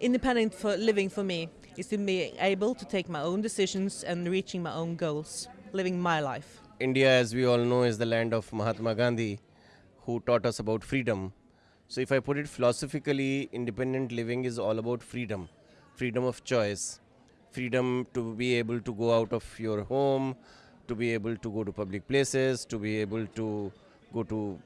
Independent for living for me is to be able to take my own decisions and reaching my own goals, living my life. India, as we all know, is the land of Mahatma Gandhi, who taught us about freedom. So, if I put it philosophically, independent living is all about freedom freedom of choice, freedom to be able to go out of your home, to be able to go to public places, to be able to go to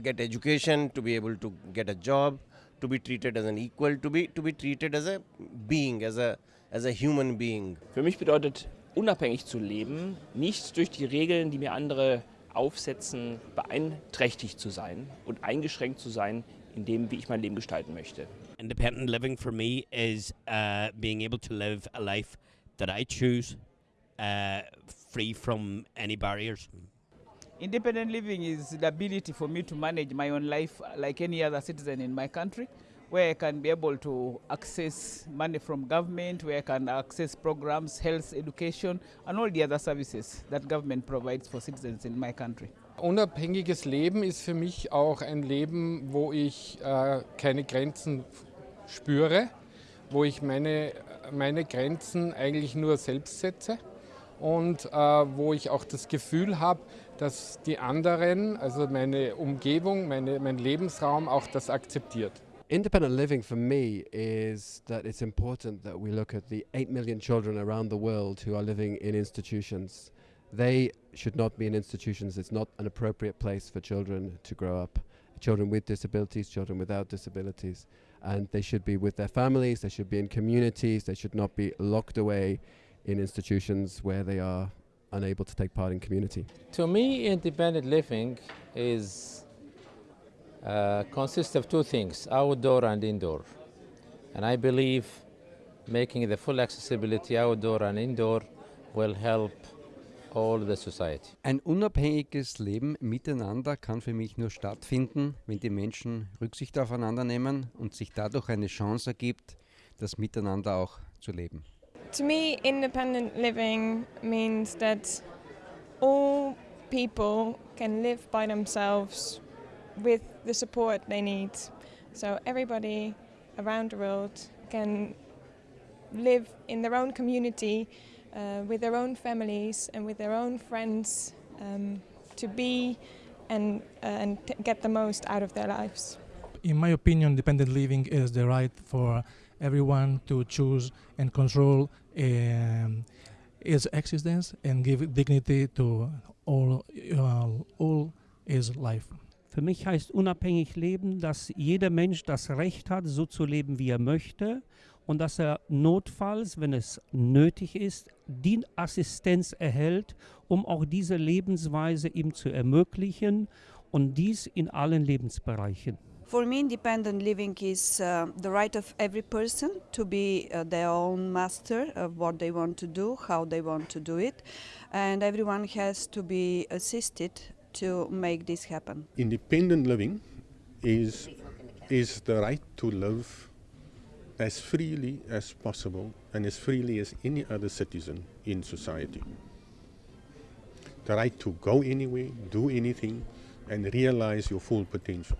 get education, to be able to get a job, to be treated as an equal, to be to be treated as a being, as a as a human being. Für mich bedeutet unabhängig zu leben, nicht durch die Regeln, die mir andere aufsetzen, beeinträchtigt zu sein und eingeschränkt zu sein in dem, wie ich mein Leben gestalten möchte. Independent living for me is uh, being able to live a life that I choose, uh, free from any barriers. Independent living is the ability for me to manage my own life like any other citizen in my country, where I can be able to access money from government, where I can access programs, health, education, and all the other services that government provides for citizens in my country. Unabhängiges Leben ist für mich auch ein Leben, wo ich äh, keine Grenzen spüre, wo ich meine, meine Grenzen eigentlich nur selbst setze und äh, wo ich auch das Gefühl habe, dass die anderen, also meine Umgebung, meine, mein Lebensraum auch das akzeptiert. Independent living for me is that it's important that we look at the 8 million children around the world who are living in institutions. They should not be in institutions. It's not an appropriate place for children to grow up. Children with disabilities, children without disabilities. And they should be with their families, they should be in communities, they should not be locked away in institutions where they are unable to take part in community. To me, independent living is uh, consists of two things: outdoor and indoor. And I believe making the full accessibility outdoor and indoor will help all the society. Ein unabhängiges Leben miteinander kann für mich nur stattfinden, wenn die Menschen Rücksicht aufeinander nehmen und sich dadurch eine Chance ergibt, das Miteinander auch zu leben. To me, independent living means that all people can live by themselves with the support they need. So everybody around the world can live in their own community uh, with their own families and with their own friends um, to be and, uh, and get the most out of their lives. In my opinion, independent living is the right for everyone to choose and control um, his existence and give dignity to all, uh, all his life. Für mich heißt unabhängig leben, dass jeder Mensch das Recht hat, so zu leben, wie er möchte und dass er notfalls, wenn es nötig ist, die Assistenz erhält, um auch diese Lebensweise ihm zu ermöglichen und dies in allen Lebensbereichen. For me, independent living is uh, the right of every person to be uh, their own master of what they want to do, how they want to do it, and everyone has to be assisted to make this happen. Independent living is, is the right to live as freely as possible and as freely as any other citizen in society. The right to go anywhere, do anything, and realize your full potential.